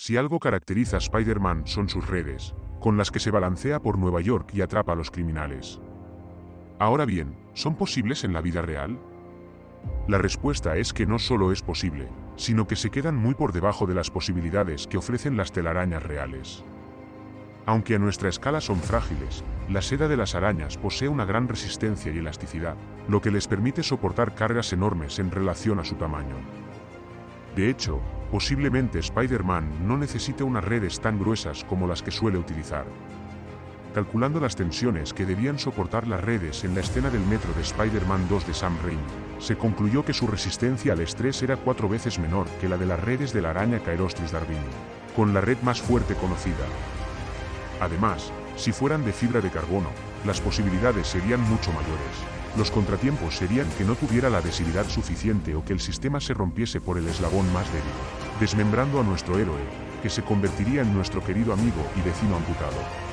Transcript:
Si algo caracteriza a Spider-Man son sus redes, con las que se balancea por Nueva York y atrapa a los criminales. Ahora bien, ¿son posibles en la vida real? La respuesta es que no solo es posible, sino que se quedan muy por debajo de las posibilidades que ofrecen las telarañas reales. Aunque a nuestra escala son frágiles, la seda de las arañas posee una gran resistencia y elasticidad, lo que les permite soportar cargas enormes en relación a su tamaño. De hecho, posiblemente Spider-Man no necesite unas redes tan gruesas como las que suele utilizar. Calculando las tensiones que debían soportar las redes en la escena del metro de Spider-Man 2 de Sam Raimi, se concluyó que su resistencia al estrés era cuatro veces menor que la de las redes de la araña Caerostris darwini, con la red más fuerte conocida. Además, si fueran de fibra de carbono, las posibilidades serían mucho mayores. Los contratiempos serían que no tuviera la adhesividad suficiente o que el sistema se rompiese por el eslabón más débil, desmembrando a nuestro héroe, que se convertiría en nuestro querido amigo y vecino amputado.